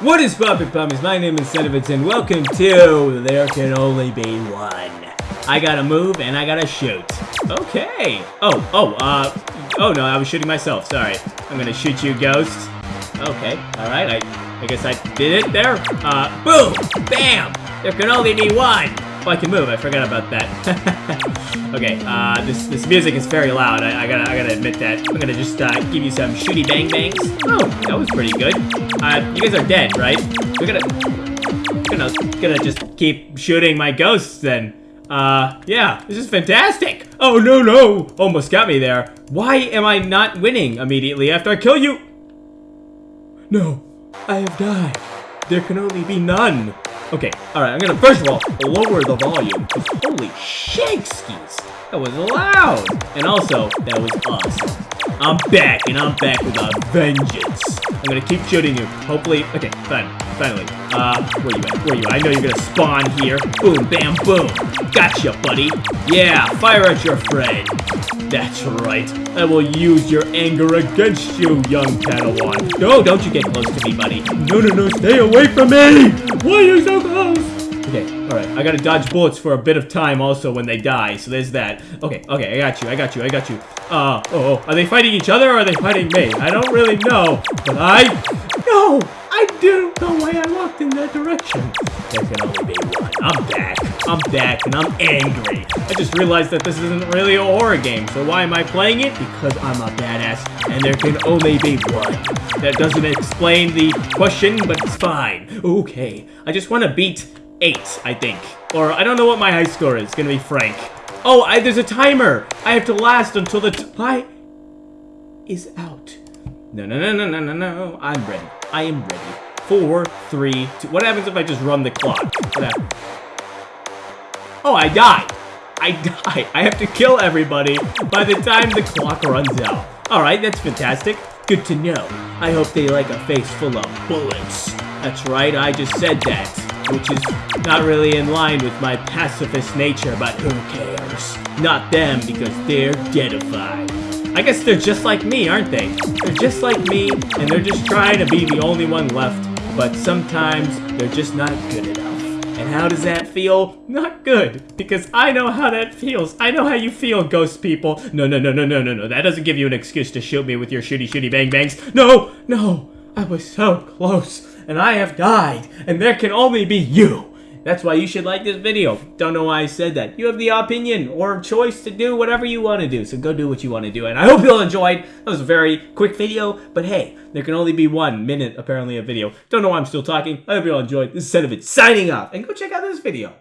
What is poppin' puppies? My name is Sedovitz and welcome to There Can Only Be One. I gotta move and I gotta shoot. Okay. Oh, oh, uh, oh no, I was shooting myself, sorry. I'm gonna shoot you, ghost. Okay, alright, I, I guess I did it there. Uh, boom! Bam! There can only be one! Oh, I can move. I forgot about that. okay, uh, this this music is very loud. I, I, gotta I gotta admit that. I'm gonna just uh, give you some shooty bang bangs. Oh, that was pretty good. Uh, you guys are dead, right? We're gonna gonna gonna just keep shooting my ghosts then. Uh, yeah, this is fantastic. Oh no no, almost got me there. Why am I not winning immediately after I kill you? No, I have died. There can only be none. Okay, alright, I'm gonna first of all lower the volume. Holy shakeskis! That was loud! And also, that was awesome. I'm back, and I'm back with a vengeance. I'm gonna keep shooting you. Hopefully, okay, fine, finally. Uh, where you at? Where you at? I know you're gonna spawn here. Boom, bam, boom. Gotcha, buddy. Yeah, fire at your friend. That's right. I will use your anger against you, young Padawan. No, don't you get close to me, buddy. No, no, no, stay away from me! Why are you so close? Okay, alright. I gotta dodge bullets for a bit of time also when they die, so there's that. Okay, okay, I got you, I got you, I got you. Uh, oh, oh, are they fighting each other or are they fighting me? I don't really know, but I... No! I didn't know why I walked in that direction. There can only be one. I'm back. I'm back, and I'm angry. I just realized that this isn't really a horror game, so why am I playing it? Because I'm a badass, and there can only be one. That doesn't explain the question, but it's fine. Okay, I just want to beat 8, I think. Or, I don't know what my high score is. Gonna be Frank. Oh, I, there's a timer! I have to last until the time is out. No, no, no, no, no, no, no. I'm ready. I am ready. Four, three, two. What happens if I just run the clock? Oh, I die. I die. I have to kill everybody by the time the clock runs out. Alright, that's fantastic. Good to know. I hope they like a face full of bullets. That's right, I just said that. Which is not really in line with my pacifist nature, but who cares? Not them, because they're deadified. I guess they're just like me, aren't they? They're just like me, and they're just trying to be the only one left, but sometimes they're just not good enough. And how does that feel? Not good, because I know how that feels. I know how you feel, ghost people. No, no, no, no, no, no, no. That doesn't give you an excuse to shoot me with your shooty shooty bang bangs. No, no. I was so close, and I have died, and there can only be you. That's why you should like this video. Don't know why I said that. You have the opinion or choice to do whatever you want to do. So go do what you want to do. And I hope you all enjoyed. That was a very quick video. But hey, there can only be one minute, apparently, of video. Don't know why I'm still talking. I hope you all enjoyed. This is Sedovitz signing off. And go check out this video.